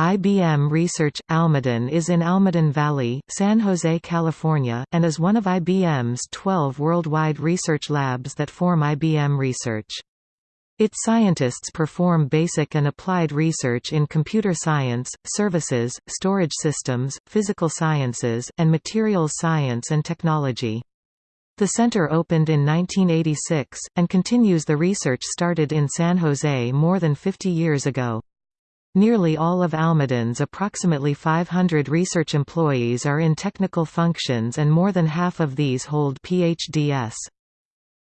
IBM Research Almaden is in Almaden Valley, San Jose, California, and is one of IBM's 12 worldwide research labs that form IBM Research. Its scientists perform basic and applied research in computer science, services, storage systems, physical sciences, and materials science and technology. The center opened in 1986, and continues the research started in San Jose more than 50 years ago. Nearly all of Almaden's approximately 500 research employees are in technical functions and more than half of these hold PhDs.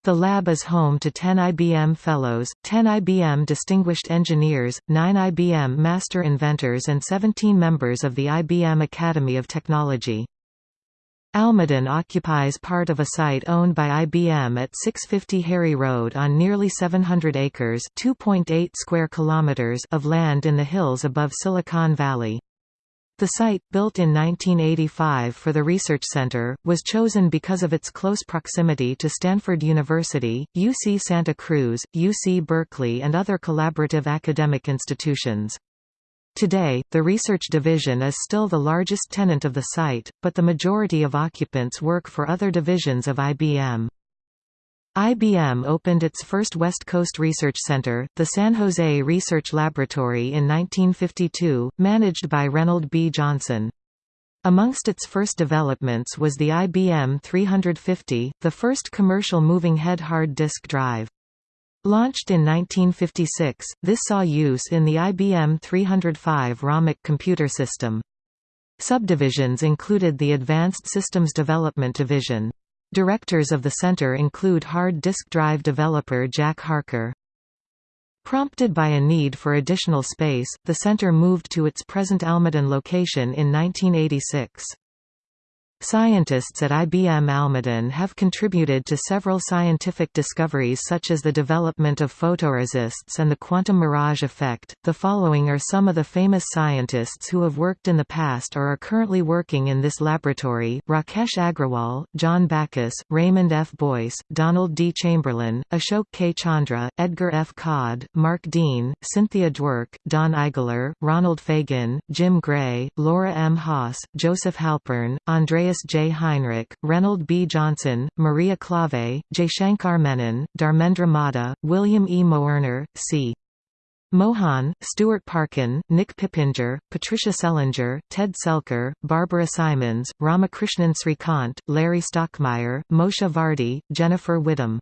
The lab is home to 10 IBM Fellows, 10 IBM Distinguished Engineers, 9 IBM Master Inventors and 17 members of the IBM Academy of Technology. Almaden occupies part of a site owned by IBM at 650 Harry Road on nearly 700 acres (2.8 square kilometers) of land in the hills above Silicon Valley. The site, built in 1985 for the Research Center, was chosen because of its close proximity to Stanford University, UC Santa Cruz, UC Berkeley and other collaborative academic institutions. Today, the research division is still the largest tenant of the site, but the majority of occupants work for other divisions of IBM. IBM opened its first West Coast research center, the San Jose Research Laboratory in 1952, managed by Reynold B. Johnson. Amongst its first developments was the IBM 350, the first commercial moving head hard disk drive. Launched in 1956, this saw use in the IBM 305 RAMAC computer system. Subdivisions included the Advanced Systems Development Division. Directors of the center include hard disk drive developer Jack Harker. Prompted by a need for additional space, the center moved to its present Almaden location in 1986. Scientists at IBM Almaden have contributed to several scientific discoveries such as the development of photoresists and the quantum mirage effect. The following are some of the famous scientists who have worked in the past or are currently working in this laboratory Rakesh Agrawal, John Backus, Raymond F. Boyce, Donald D. Chamberlin, Ashok K. Chandra, Edgar F. Codd, Mark Dean, Cynthia Dwork, Don Eigler, Ronald Fagin, Jim Gray, Laura M. Haas, Joseph Halpern, Andreas Andreas J. Heinrich, Reynold B. Johnson, Maria Klawe, Jaishankar Menon, Dharmendra Modha, William E. Moerner, C. Mohan, Stuart Parkin, Nick Pippenger, Patricia Selinger, Ted Selker, Barbara Simons, Ramakrishnan Srikant, Larry Stockmeyer, Moshe Vardi, Jennifer Widom